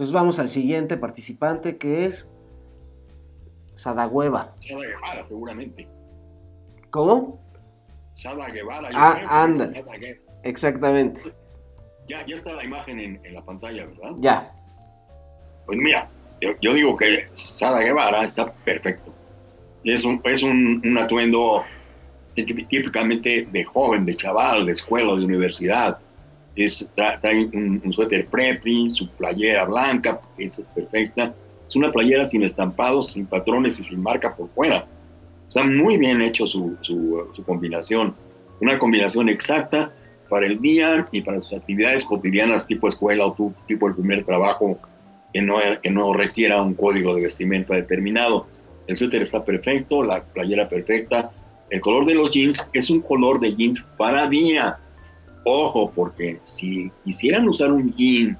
Entonces vamos al siguiente participante que es Sadagüeva. Sada Guevara, seguramente. ¿Cómo? Sada Guevara. Ah, anda. Exactamente. Ya, ya está la imagen en, en, la pantalla, ¿verdad? Ya. Pues mira, yo, yo digo que Sada Guevara está perfecto. Es un, es un, un atuendo típicamente de joven, de chaval, de escuela, de universidad. Es, trae un, un suéter prepri, su playera blanca, esa es perfecta. Es una playera sin estampados, sin patrones y sin marca por fuera. Está muy bien hecho su, su, su combinación. Una combinación exacta para el día y para sus actividades cotidianas tipo escuela o tu, tipo el primer trabajo que no, que no requiera un código de vestimenta determinado. El suéter está perfecto, la playera perfecta. El color de los jeans es un color de jeans para día. Ojo, porque si quisieran usar un jean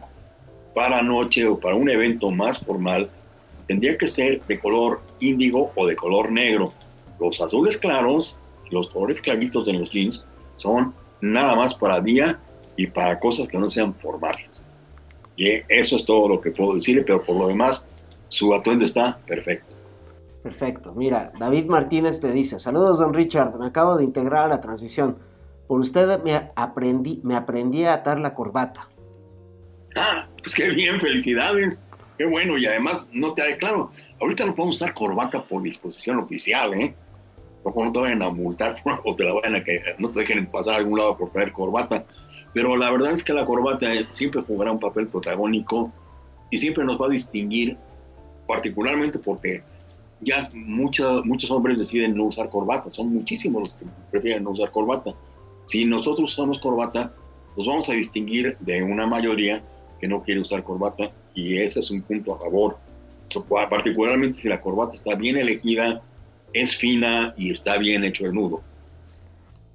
para noche o para un evento más formal, tendría que ser de color índigo o de color negro. Los azules claros, los colores claritos de los jeans son nada más para día y para cosas que no sean formales. Y eso es todo lo que puedo decirle, pero por lo demás, su atuendo está perfecto. Perfecto. Mira, David Martínez te dice, saludos don Richard, me acabo de integrar a la transmisión. Por usted me aprendí, me aprendí a atar la corbata. Ah, pues qué bien, felicidades. Qué bueno, y además no te haré claro, ahorita no podemos usar corbata por disposición oficial, ¿eh? No, no te vayan a multar o te la vayan a que no te dejen pasar a algún lado por traer corbata. Pero la verdad es que la corbata siempre jugará un papel protagónico y siempre nos va a distinguir, particularmente porque ya mucha, muchos hombres deciden no usar corbata, son muchísimos los que prefieren no usar corbata. Si nosotros usamos corbata, nos vamos a distinguir de una mayoría que no quiere usar corbata y ese es un punto a favor. particularmente si la corbata está bien elegida, es fina y está bien hecho el nudo.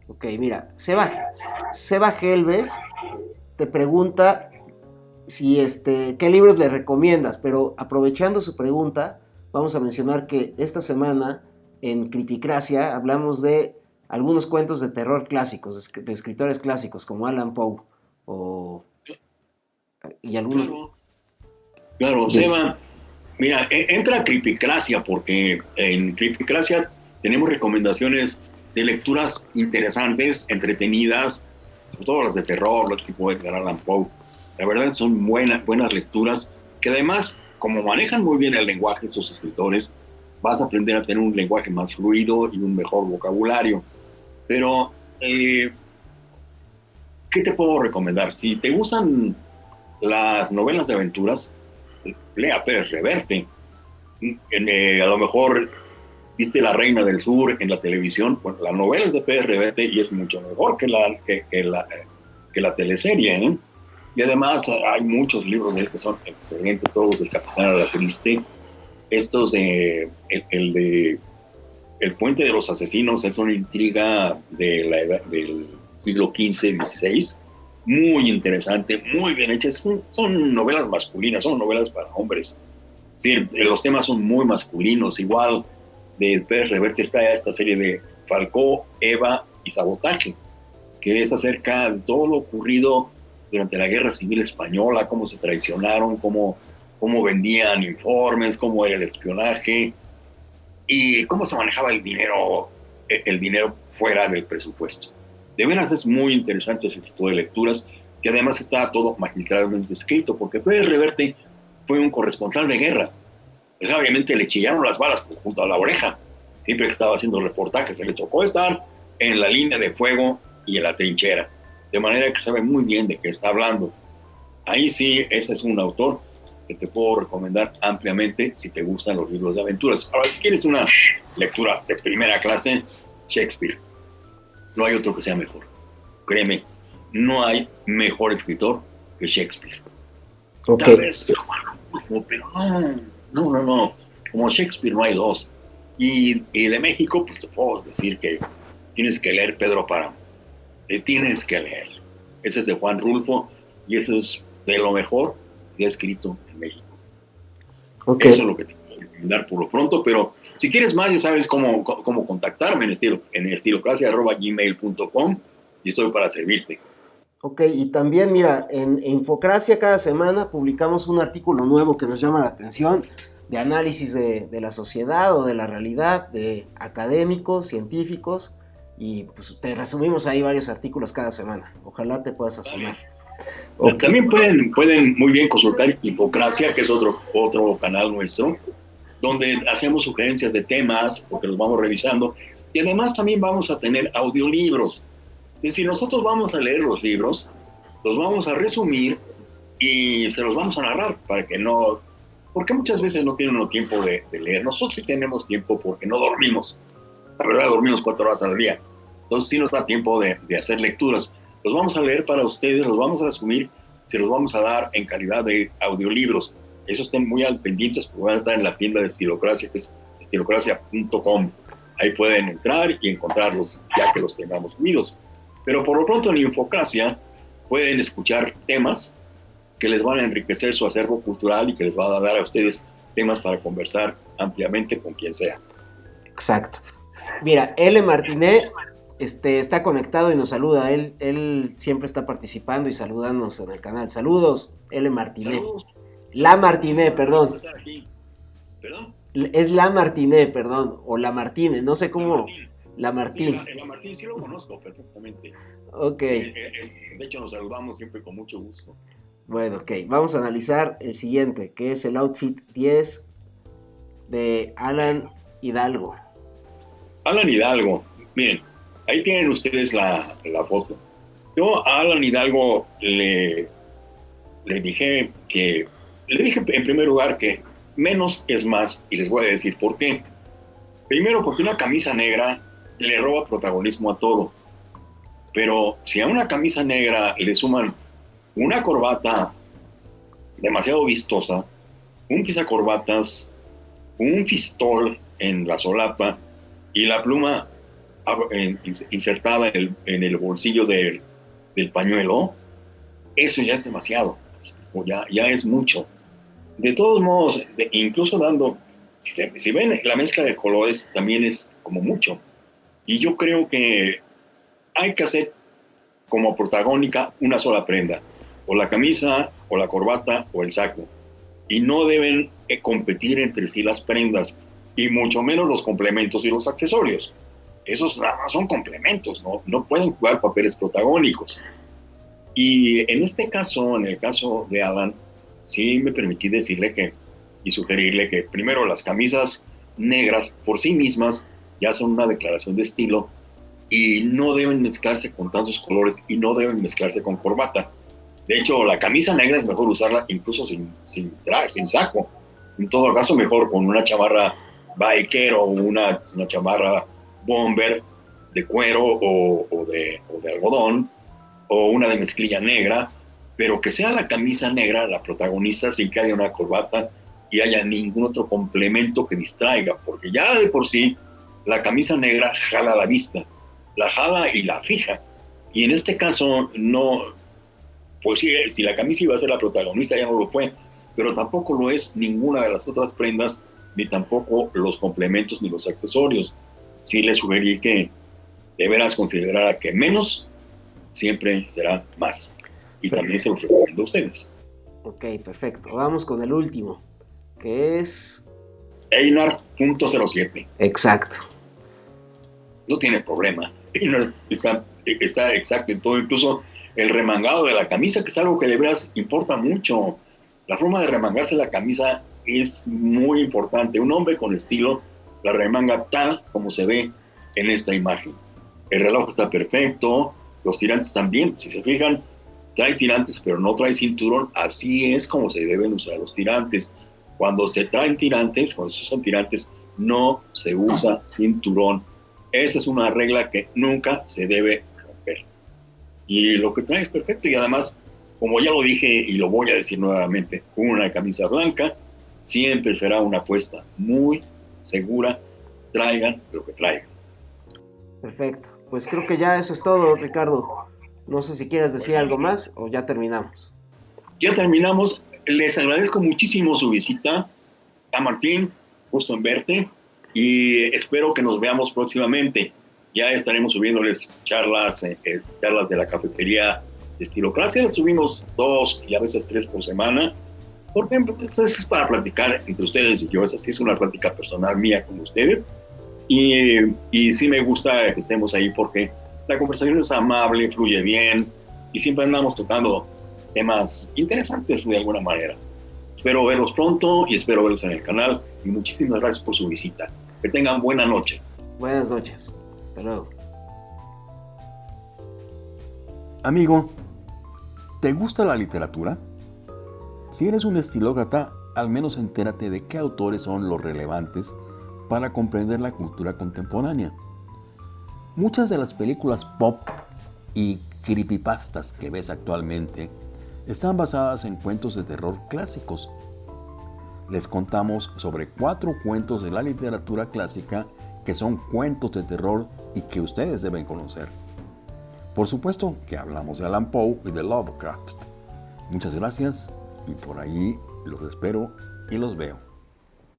Ok, mira, Seba, Seba Gelves te pregunta si este, qué libros le recomiendas, pero aprovechando su pregunta, vamos a mencionar que esta semana en Cripicracia hablamos de algunos cuentos de terror clásicos, de escritores clásicos como Alan Poe o y algunos. Claro, Seba, mira, e, entra a Cripicracia porque en Cripicracia tenemos recomendaciones de lecturas interesantes, entretenidas, sobre todo las de terror, los tipo de Alan Poe. La verdad son buenas, buenas lecturas que además como manejan muy bien el lenguaje estos escritores, vas a aprender a tener un lenguaje más fluido y un mejor vocabulario. Pero, eh, ¿qué te puedo recomendar? Si te gustan las novelas de aventuras, lea Pérez Reverte. Eh, a lo mejor viste La Reina del Sur en la televisión, bueno, la novela es de Pérez Reverte y es mucho mejor que la, que, la, que la teleserie. ¿eh? Y además hay muchos libros de él que son excelentes, todos del Capitán la Triste. Estos de, el, de El Puente de los Asesinos es una intriga de la edad, del siglo XV, XVI, muy interesante, muy bien hecha. Son, novelas masculinas, son novelas para hombres. Sí, los temas son muy masculinos. Igual de Pérez Reverte está esta serie de Falcó, Eva y Sabotaje, que es acerca de todo lo ocurrido durante la Guerra Civil Española, cómo se traicionaron, cómo, cómo vendían informes, cómo era el espionaje y cómo se manejaba el dinero, e, el dinero fuera del presupuesto. De veras es muy interesante ese tipo de lecturas, que además está todo magistralmente escrito, porque Pérez Reverte fue un corresponsal de guerra. Pues obviamente le chillaron las balas junto a la oreja. Siempre que estaba haciendo reportajes, se le tocó estar en la línea de fuego y en la trinchera de manera que sabe muy bien de qué está hablando. Ahí sí, ese es un autor que te puedo recomendar ampliamente si te gustan los libros de aventuras. Ahora, si quieres una lectura de primera clase, Shakespeare. No hay otro que sea mejor. Créeme, no hay mejor escritor que Shakespeare. Tal vez, pero no, no, no, no. Como Shakespeare no hay dos. Y, y de México, pues te puedo decir que tienes que leer Pedro Páramo tienes que leer. Ese es de Juan Rulfo y eso es de lo mejor que ha escrito en México. Eso es lo que te puedo recomendar por lo pronto, pero si quieres más, ya sabes cómo, cómo contactarme en estilo en estilocracia.gmail.com y estoy para servirte. Ok, y también mira, en Infocracia cada semana publicamos un artículo nuevo que nos llama la atención de análisis de, la sociedad o de la realidad, de académicos, científicos, y pues te resumimos ahí varios artículos cada semana. Ojalá te puedas asomar. También pueden, pueden muy bien consultar Infocracia, que es otro, otro canal nuestro, donde hacemos sugerencias de temas, porque los vamos revisando, y además también vamos a tener audiolibros. Es decir, nosotros vamos a leer los libros, los vamos a resumir y se los vamos a narrar para que no porque muchas veces no tienen tiempo de, leer. Nosotros sí tenemos tiempo porque no dormimos. La verdad, dormimos cuatro horas al día. Entonces sí nos da tiempo de, hacer lecturas. Los vamos a leer para ustedes, los vamos a resumir, se los vamos a dar en calidad de audiolibros. Eso estén muy al pendientes porque van a estar en la tienda de Estilocracia, que es estilocracia.com. Ahí pueden entrar y encontrarlos ya que los tengamos unidos. Pero por lo pronto en Infocracia pueden escuchar temas que les van a enriquecer su acervo cultural y que les va a dar a ustedes temas para conversar ampliamente con quien sea. Exacto. Mira, L. Martinet este, está conectado y nos saluda. Él, él siempre está participando y saludándonos en el canal. Saludos, L. Martinet. La Martinet, perdón. ¿Perdón? Es La Martinet, perdón. O La Martínez, no sé cómo. La Martín. la, Martín sí lo conozco perfectamente. Ok. Eh, eh, de hecho, nos saludamos siempre con mucho gusto. Bueno, ok, vamos a analizar el siguiente, que es el outfit 10 de Alan Hidalgo. Alan Hidalgo, miren, ahí tienen ustedes la, foto. Yo a Alan Hidalgo le, le dije que, le dije en primer lugar que menos es más, y les voy a decir por qué. Primero, porque una camisa negra le roba protagonismo a todo. Pero si a una camisa negra le suman una corbata demasiado vistosa, un corbatas, un fistol en la solapa y la pluma insertada en el, bolsillo del, pañuelo, eso ya es demasiado, ya, ya es mucho. De todos modos, incluso dando, si, si ven la mezcla de colores, también es como mucho. Y yo creo que hay que hacer como protagónica una sola prenda o la camisa, o la corbata, o el saco. Y no deben eh, competir entre sí las prendas, y mucho menos los complementos y los accesorios. Esos nada más son complementos, ¿no? no pueden jugar papeles protagónicos. Y en este caso, en el caso de Alan, sí me permití decirle que y sugerirle que primero las camisas negras por sí mismas ya son una declaración de estilo y no deben mezclarse con tantos colores y no deben mezclarse con corbata. De hecho, la camisa negra es mejor usarla incluso sin, sin sin saco. En todo caso, mejor con una chamarra biker o una, una chamarra bomber de cuero o, de algodón o una de mezclilla negra, pero que sea la camisa negra la protagonista sin que haya una corbata y haya ningún otro complemento que distraiga, porque ya de por sí la camisa negra jala la vista, la jala y la fija. Y en este caso no, pues sí, si la camisa iba a ser la protagonista, ya no lo fue, pero tampoco lo es ninguna de las otras prendas, ni tampoco los complementos ni los accesorios. Sí le sugerí que deberás considerar que menos siempre será más. Y también se lo recomiendo a ustedes. Ok, perfecto. Vamos con el último, que es... Einar.07. Exacto. No tiene problema. Einar está, está exacto en todo, incluso el remangado de la camisa, que es algo que de veras importa mucho. La forma de remangarse la camisa es muy importante. Un hombre con estilo la remanga tal como se ve en esta imagen. El reloj está perfecto, los tirantes también, si se fijan, trae tirantes pero no trae cinturón, así es como se deben usar los tirantes. Cuando se traen tirantes, cuando se usan tirantes, no se usa cinturón. Esa es una regla que nunca se debe y lo que trae es perfecto y además, como ya lo dije y lo voy a decir nuevamente, una camisa blanca siempre será una apuesta muy segura, traigan lo que traigan. Perfecto, pues creo que ya eso es todo, Ricardo. No sé si quieres decir algo más o ya terminamos. Ya terminamos. Les agradezco muchísimo su visita a Martín, gusto en verte y espero que nos veamos próximamente ya estaremos subiéndoles charlas, eh, eh, charlas de la cafetería de Estilocracia. Subimos dos y a veces tres por semana. Porque pues, es para platicar entre ustedes y yo. Esa sí es una plática personal mía con ustedes. Y, y sí me gusta que estemos ahí porque la conversación es amable, fluye bien y siempre andamos tocando temas interesantes de alguna manera. Espero verlos pronto y espero verlos en el canal y muchísimas gracias por su visita. Que tengan buena noche. Buenas noches. Hasta luego. Amigo, ¿te gusta la literatura? Si eres un estilócrata, al menos entérate de qué autores son los relevantes para comprender la cultura contemporánea. Muchas de las películas pop y creepypastas que ves actualmente están basadas en cuentos de terror clásicos. Les contamos sobre cuatro cuentos de la literatura clásica que son cuentos de terror y que ustedes deben conocer. Por supuesto que hablamos de Alan Poe y de Lovecraft. Muchas gracias y por ahí los espero y los veo.